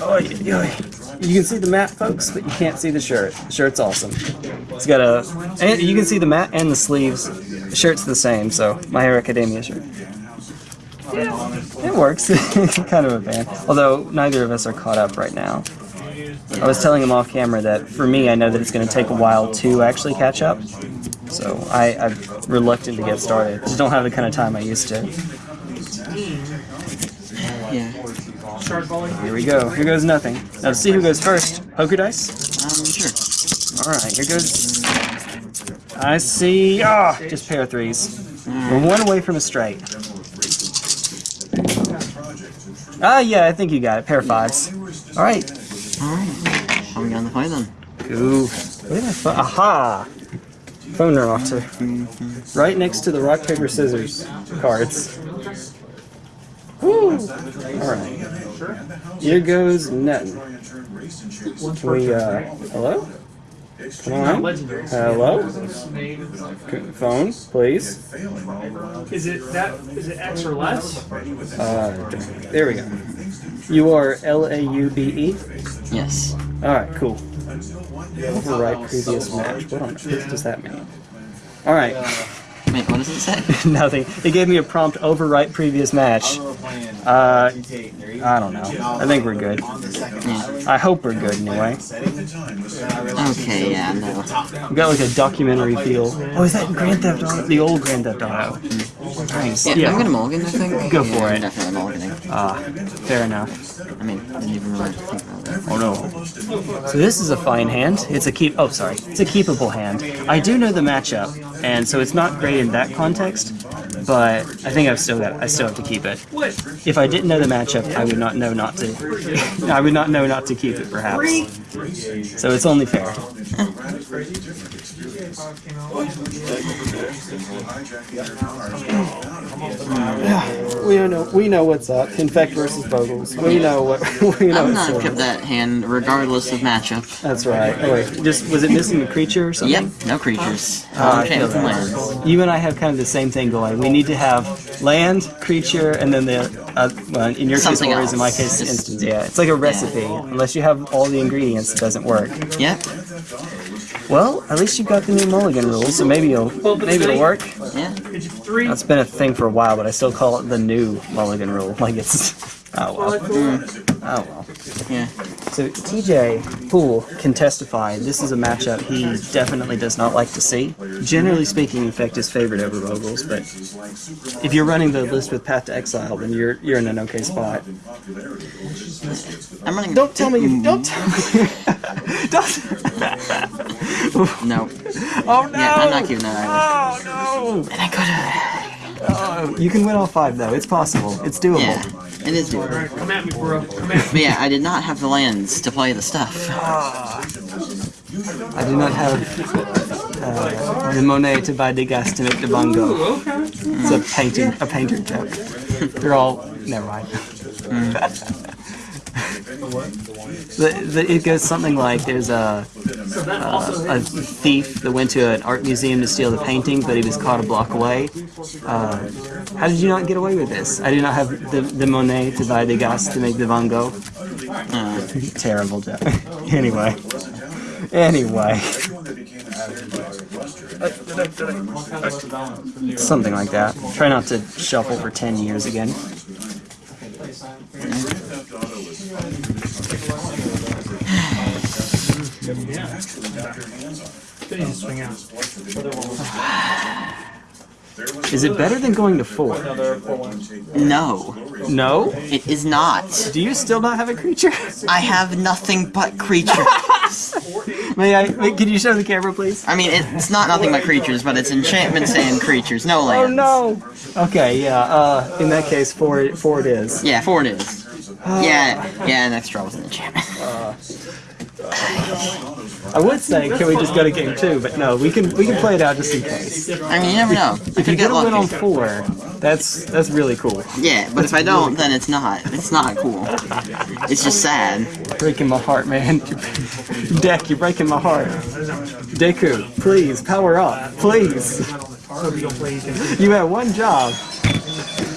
Oh, you can see the mat, folks, but you can't see the shirt. The shirt's awesome. It's got a, and you can see the mat and the sleeves. The shirt's the same, so My Hero Academia shirt. Yeah, it works. kind of a band. Although neither of us are caught up right now. I was telling him off camera that for me, I know that it's going to take a while to actually catch up. So I, I'm reluctant to get started. I Just don't have the kind of time I used to. Yeah. Here we go. Here goes nothing. Now to see who goes first. Poker dice? Um, sure. Alright, here goes... I see... Ah! just pair of threes. We're one away from a straight. Ah, yeah, I think you got it. Pair of fives. Alright. Alright. We on the play then? Ooh. Did I phone? Aha! Phone remote. Right next to the rock, paper, scissors cards. Woo! Alright. Here goes nothing. Can we, uh, hello? Come on. Hello? C- Phone, please. Is it that? Is it X or less? Uh, there we go. You are L A U B E? Yes. Alright, cool. Overwrite previous match. What on earth does that mean? Alright, Wait, what does it say? nothing. It gave me a prompt overwrite previous match. Uh, I don't know. I think we're good. Yeah. I hope we're good anyway. Okay, yeah, no. We got like a documentary feel. Oh, is that Grand Theft Auto? The old Grand Theft Auto. Nice. Yeah, Yeah. I'm gonna mulligan, I think. Go for yeah, it. I'm definitely mulliganing. Ah, fair enough. I mean, I didn't even really think about that. Oh no. So this is a fine hand. It's a keep. Oh, sorry. It's a keepable hand. I do know the matchup, and so it's not great in that context. But I think I've still got. I still have to keep it. If I didn't know the matchup, I would not know not to. I would not know not to keep it, perhaps. So it's only fair. We know. We know what's up. Infect versus Bogles. We know what. We know. I would what's not kept that hand regardless of matchup. That's right. Oh wait, just was it missing a creature or something? Yep, no creatures. Uh, feel lands. You and I have kind of the same thing going. We need to have land, creature, and then the uh, well, in your Something case, or in my case, instance. Yeah, it's like a recipe. Unless you have all the ingredients, it doesn't work. Yep, Well, at least you've got the new mulligan rules, so maybe you'll maybe it'll work. yeah. It's three. That's been a thing for a while, but I still call it the new mulligan rule. Like it's oh well. Oh well. Yeah. So TJ Poole can testify this is a matchup he definitely does not like to see. Generally speaking, Infect is favored over Bogles, but if you're running the list with Path to Exile, then you're you're in an okay spot. I'm running. Don't tell me you mm-hmm. don't tell me don't No. Oh no! Yeah, I'm not keeping that either. Oh no! And I could Oh, you can win all five though. It's possible. It's doable. Yeah, it is doable. Come at me, bro. Come at me. But yeah, I did not have the lands to play the stuff. Ah. I do not have uh, the Monet to buy Degas to make the bongo. Okay. It's a painting, a painter joke. They're all never mind. Mm. the, the, it goes something like there's a, also a thief that went to an art museum to steal the painting, but he was caught a block away. Uh, how did you not get away with this? I do not have the, the Monet to buy the gas to make the Van Gogh. Uh, Terrible joke. anyway. Anyway. Something like that. Try not to shuffle for 10 years again. Is it better than going to 4? no, No? it is not. Do you still not have a creature? I have nothing but creatures. May I? Wait, can you show the camera, please? I mean, it's not nothing but creatures, but it's enchantments and creatures, no lands. Oh no! Okay, yeah, uh, in that case, 4, four it is. Yeah, four it is. Oh. Yeah, yeah, next draw was an enchantment. I would say, can we just go to game 2, but no, we can we can play it out just in case. I mean, you never know. I If you get get a win on 4, that's that's really cool. Yeah, but if I don't, then it's not. It's not cool. It's just sad. Breaking my heart, man. Deck, you're breaking my heart. Deku, please, power up. Please. You don't play again. You had one job.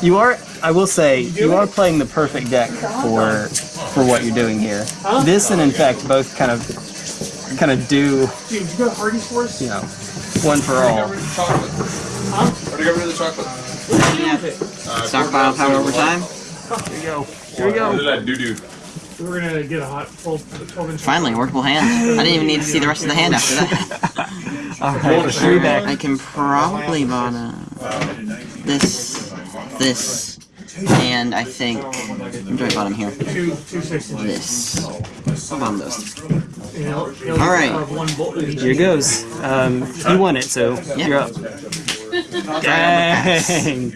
You are, I will say, you are playing the perfect deck for for what you're doing here. This and in fact both kind of kind of do, Dude, you got Hardy's for us? you know, one for all. chocolate. Already got rid of the chocolate. Uh, Stockpile power over time. Here we go. Uh, here we What go. did that do do? We're gonna get a hot 12, 12 inch. Finally, workable hand. I didn't even need to see the rest of the hand after that. All right. I can probably bottom uh, this, this, and I think I'm doing bottom here. Two, two six inches. This. I'll bottom those. And he'll- he'll All right. have one bolt in each. Here goes. Um, you won it, so you're up. Dang.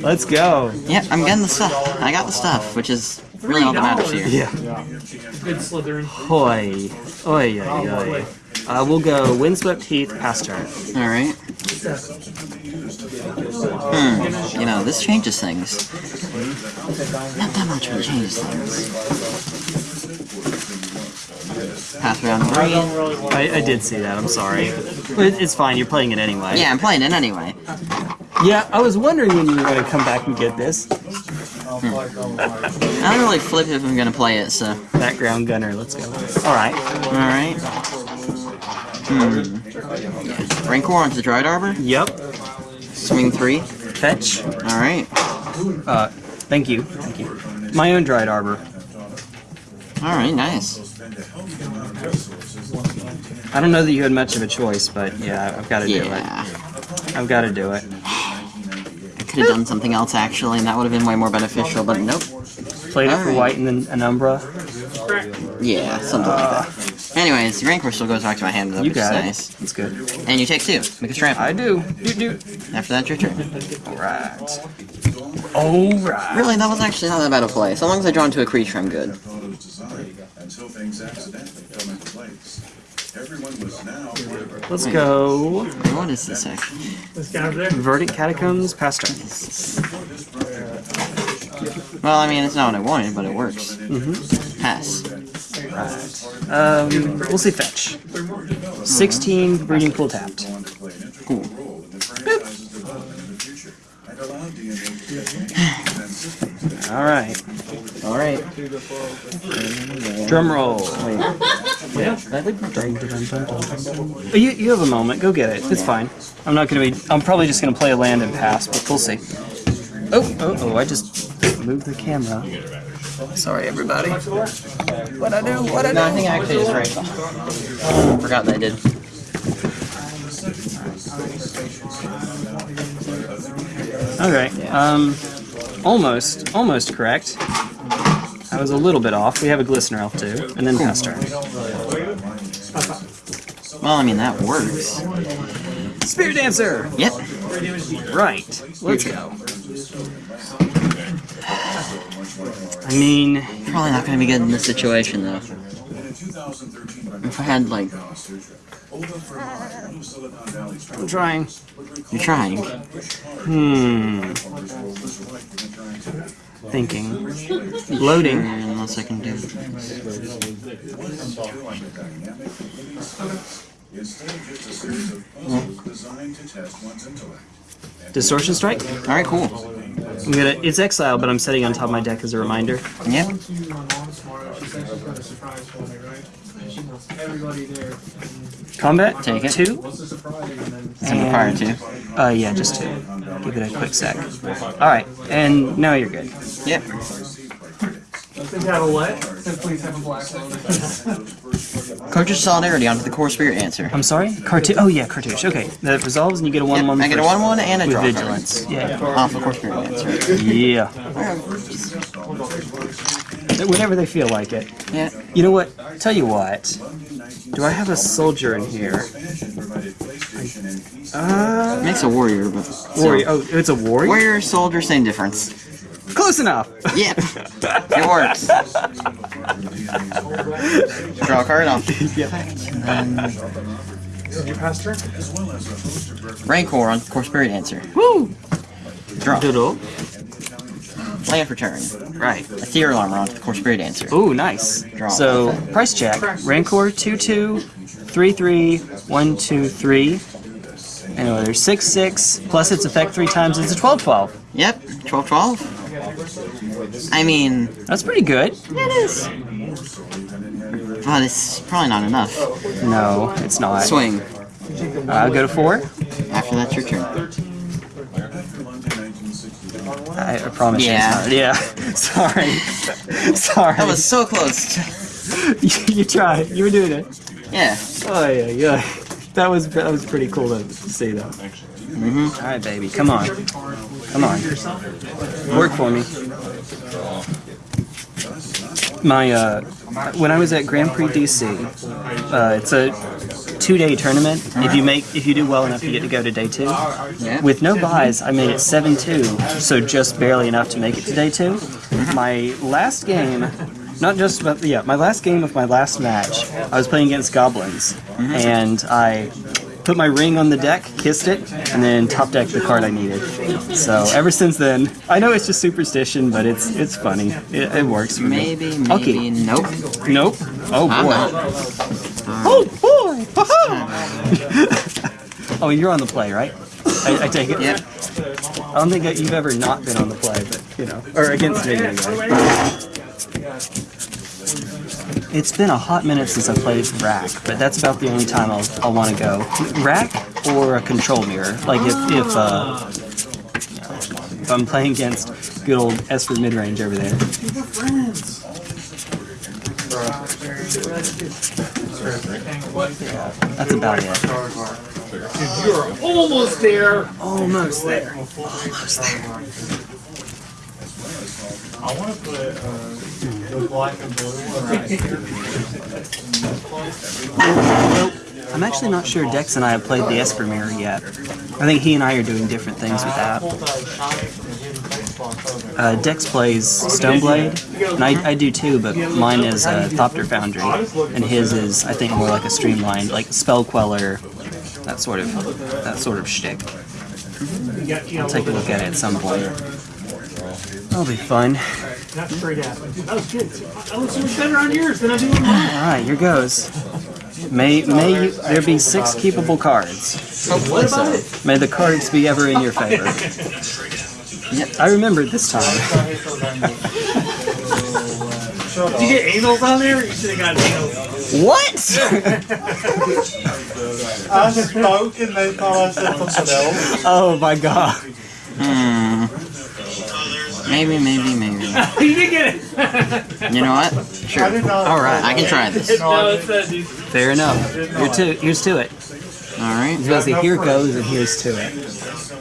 Let's go. Yep, I'm getting the stuff. I got the stuff, which is really all that matters here. Yeah. Good Slytherin. Hoi. Oi, oi, oi. Uh, we'll go Windswept Heath, pass turn. All right. Hmm. You know, this changes things. Not that much, but it changes things. Pass round three. I, I did see that, I'm sorry. But it's fine, you're playing it anyway. Yeah, I'm playing it anyway. Yeah, I was wondering when you were going to come back and get this. I don't really flip if I'm gonna play it, so. Background gunner, let's go. Alright. Alright. Hmm. Rancor onto Dryad Arbor. Yep. Swing three. Fetch. Alright. Uh, thank you. Thank you. My own dryad arbor. Alright, nice. I don't know that you had much of a choice, but yeah, I've got to do Yeah. it. I've got to do it. I could have done something else actually, and that would have been way more beneficial, but nope. Played it for Alright. white and then an umbra. Yeah, something like that. Anyways, the Rancor still goes back to my hand, though, You which is got nice. That's good. And you take two, because trample. I do. Do do. After that, your turn. Alright. Alright. Really, that was actually not that bad a play. So long as I draw into a creature, I'm good. until things accidentally fell into place. Everyone was now aware of it. Let's go. What is this actually? This guy there. Verdant Catacombs, pass turn. Well, I mean, it's not what I wanted, but it works. Mm-hmm. Pass. Um, we'll see fetch. 16 breeding pool tapped. Going to play an integral Cool. role in the franchise's development in the future and allow DNA to take and systems All right. Alright. Drum roll. Oh, You, you have a moment. Go get it. It's fine. I'm not gonna be. I'm probably just gonna play a land and pass, but we'll see. Oh, oh, oh! I just moved the camera. Sorry, everybody. What I do? What I No, I do? think I actually just right. Forgot that I did. Okay. Um, almost, almost correct. I was a little bit off. We have a glistener elf too, and then pass turn. Well, I mean, that works. Spirit dancer. Yep. Right. Let's go. I mean, Probably not gonna be good in this situation, though. If I had, like, I'm trying. you're trying. Hmm. Thinking. Loading. Unless I can do. instead of just a series of puzzles designed to test one's intellect. Distortion strike. Alright, cool. I'm gonna. It's exile, but I'm setting on top of my deck as a reminder. Yep. Everybody there. Combat. Take it. Two. Send fire too. Uh, yeah, just two. Give it a quick sec. All right, and now you're good. Yep. Think have a what? Please have a black Cartouche Solidarity onto the Kor Spiritdancer. I'm sorry. Cartouche. Oh yeah, cartouche. Okay, that resolves and you get a one-one. I get a 1-1-1 and a draw vigilance. Yeah. Off the Kor Spiritdancer. Yeah. Whenever they feel like it. Yeah. You know what? Tell you what. Do I have a soldier in here? Uh, Makes a warrior, but. warrior. Oh, it's a warrior. Warrior, soldier, same difference. Close enough. Yep. it works. Draw a card off. Your pastor? Rancor on Kor Spiritdancer. Woo. Draw. Doodle. Land for turn. Right. Ethereal armor onto the Kor Spiritdancer. Ooh, nice. Draw. So price check. Rancor two two, three three, one two three. Anyway, there's 6 6 plus its effect three times. It's a 12 12. Yep, 12 12. I mean, That's pretty good. it is. But it's probably not enough. No, it's not. Swing. I'll go to 4. After that's your turn. After Monday, 1969, I, I promise Yeah. you. Yeah. Sorry. Sorry. That was so close. you, you tried. You were doing it. Yeah. Oh yeah, yeah. That was that was pretty cool to see though. Mm-hmm. All right, baby, come on, come on, work for me. My uh, when I was at Grand Prix DC, uh, it's a two-day tournament. If you make if you do well enough, you get to go to day two. Yeah. With no buys, I made it 7-2, so just barely enough to make it to day two. My last game, not just but yeah, my last game of my last match, I was playing against goblins, and I put my ring on the deck, kissed it, and then top decked the card I needed. So ever since then, I know it's just superstition, but it's it's funny. It, it works for me. Maybe, maybe, Okay. nope. Nope. Oh boy. Oh boy. oh, you're on the play, right? I, I take it. Yep. I don't think you've ever not been on the play, but you know, or against me anyway. It's been a hot minute since I played rack, but that's about the only time I'll, I'll want to go. Rack or a control mirror. Like if if uh, you know, if I'm playing against good old Esper midrange over there. That's about it. You're almost there. Almost there. I want to put uh, the black and blue one right here. I'm actually not sure Dex and I have played the Esper Mirror yet. I think he and I are doing different things with that. Pull that shiny and hidden photo. Uh, Dex plays Stoneblade, and I, I do too, but mine is uh, Thopter Foundry, and his is I think more like a streamlined, like Spell Queller, that sort of that sort of shtick. You got, you know, I'll take a look at it at some point. That'll be fun. Not straight at me. That was good. I look so much better on yours than I do on mine. All right, here goes. May may you, there be six keepable cards. What about it? May the cards be ever in your favor. I remembered this time. Did you get anals on there? You should have got anals. What? I spoke and they thought I said something else. Oh my god. Hmm. Maybe, maybe, maybe. you did get it. You know what? Sure. I did not. Alright, I can try this. no, it's that. Fair enough. Here to here's to it. Alright. Supposed to here goes and here's to it.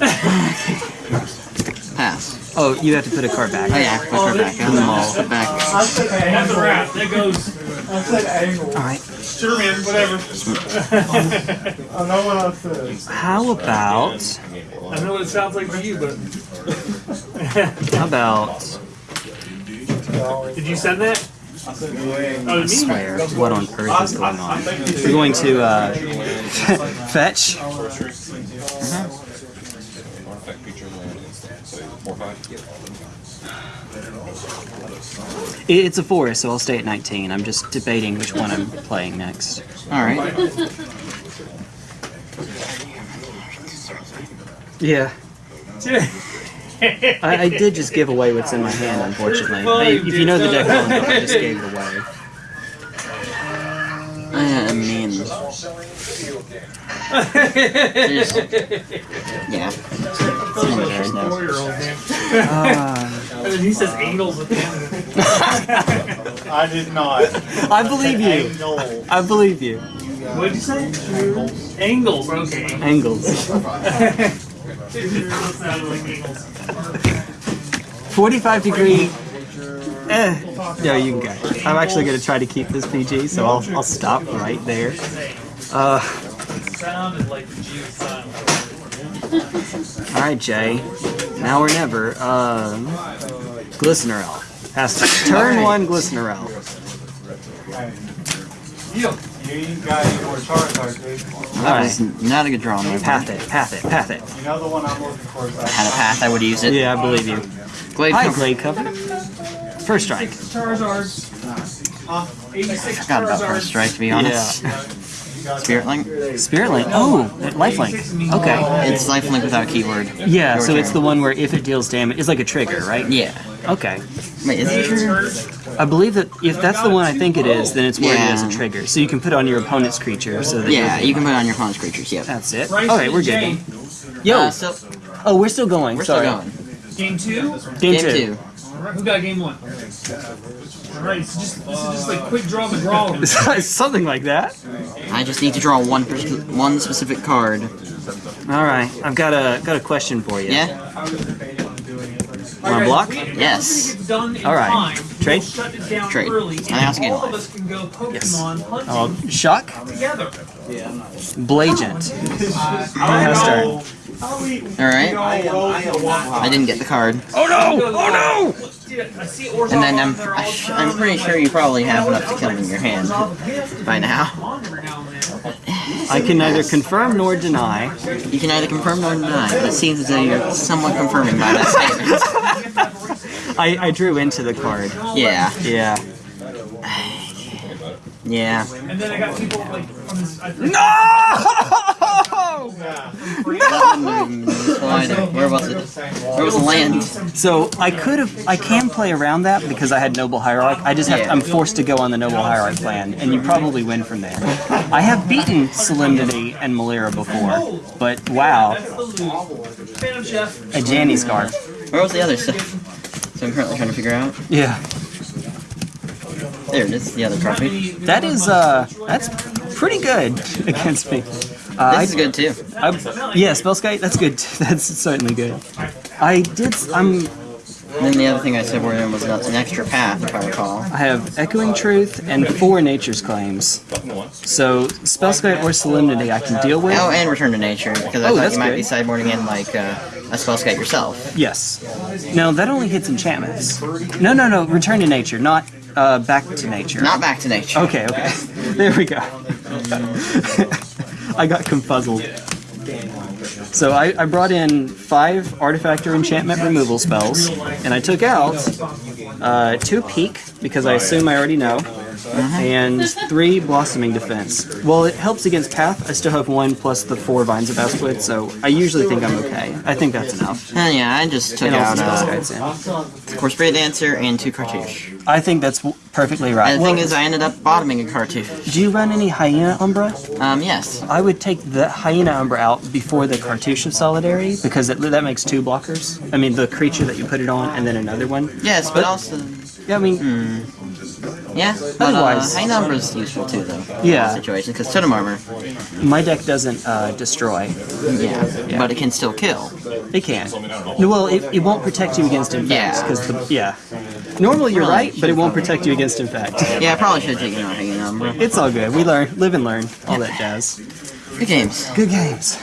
Pass. Oh, you have to put a card back. Oh yeah, put her back. In the mall. Put back. I said That's a wrap. That goes. I said angle. Alright. Sure, man, whatever. I know what I said. How about I know what it sounds like to you, but how about did you send that? Oh, to me? swear what on earth is going on? We're going to uh, fetch. It- It's a forest, so I'll stay at 19. I'm just debating which one I'm playing next. Alright. Yeah. I, I did just give away what's in my hand, unfortunately. Well, I- you if you know the deck well enough, I just gave it away. I mean. There's- yeah. There's no- Four-year-old man. Uh, And then he says anals at the. I did not. I believe you. I believe you. What did you say? Angles. Okay. Angles. It sounded like angles. 45 degree. Eh. Yeah, you can go. I'm actually going to try to keep this PG, so I'll, I'll stop right there. Uh, Sounded like the G sound. Alright, Jay. Now or never. Um, Glistener Elf. Has to turn one Glistener Elf. You got any more Charizard, dude? That Alright. was not a good draw on my Path part. it, path it, path it. You know the one I'm looking for is that. Had a path, I would use it. Yeah, I believe you. Glade Hi, cover. Glade Cover. First strike. Charizards. 86 Forgot about first strike, to be honest. Yeah. Spirit Link. Spirit Link. Oh, lifelink. Okay. It's lifelink without a keyword. Yeah, Your so it's the one where if it deals damage, it's like a trigger, right? Yeah. Okay. Wait, is it trigger? I believe that if that's the one I think it is, then it's worded Yeah. as a trigger. So you can put it on your opponent's creature. So that Yeah, you're- can put it on your opponent's creatures. Yep. That's it. Alright, we're good then. Yo! Uh, so oh, we're still going. we're Sorry. still going. Game two. Game, Game two. two. Alright, who got game one? Alright, it's just this is just like quick draw McGraw. Something like that. I just need to draw one one specific card. Alright, I've got a got a question for you. Yeah. Wanna block? Yes. All right. Trade? We'll shut it down Trade. early. And I also and gain all of us can go Pokemon hunting Oh, shock? together. Blagent. Master. All right. I didn't get the card. Oh no! Oh, oh Dude, I see Orzhov And then um, I'm I the sh- time. I'm pretty sure you probably have enough to kill him in your hand by now. I can neither confirm nor deny. You can either confirm nor deny, but it seems as though you're somewhat confirming by that statement. I, I drew into the card. Yeah. Yeah. Yeah. And then I got people like from this. I think No! Where was it? Where was the land? So I could have, I can play around that because I had Noble Hierarch. I just have, Yeah. I'm forced to go on the Noble Hierarch plan, and you probably win from there. I have beaten Solemnity and Melira before, but wow, that's the loot. Phantom a Janny Scarf. Where was the other stuff? So I'm currently trying to figure out. Yeah, There it is, the other trophy. that is, uh, that's pretty good against me. Uh, This is good too. I, yeah, Spellskite, that's good. That's certainly good. I did, I'm, And then the other thing I said were was not an extra path, if I recall. I have Echoing Truth and four Nature's Claims. So Spellskite or Solemnity I can deal with. Oh, and Return to Nature, because I Oh, thought you might good. be sideboarding in like uh, a Spellskite yourself. Yes. No, that only hits enchantments. No, no, no. Return to nature, not uh, back to nature. Not Back to Nature. Okay, okay. There we go. I got confuzzled. So I, I brought in five artifact or enchantment removal spells, and I took out uh, two peak because I assume I already know, and three blossoming defense. Well, it helps against path. I still have one plus the four vines of Vastwood, so I usually think I'm okay. I think that's enough. Uh, yeah, I just took And out also uh, Spellskites in. Course Spirit Dancer and two Cartouche. I think that's perfectly right. And the Well, thing is, I ended up bottoming a Cartouche. do you run any Hyena Umbra? Um, yes. I would take the Hyena Umbra out before the Cartouche of Solidarity because it, that makes two blockers. I mean, the creature that you put it on and then another one. Yes, but also, Yeah, I mean, yeah. But, Otherwise- uh, Hyena Umbra is useful too, though. Yeah. Situation, because totem armor, my deck doesn't uh, destroy. yeah, but it can still kill. It can. No, well, it, it won't protect you against infects Yeah. because the yeah. Normally you're right, but it won't protect you against infect. Yeah, I probably should have taken out Hyena Umbra. It's all good. We learn, live and learn, all that jazz. Good games. Good games.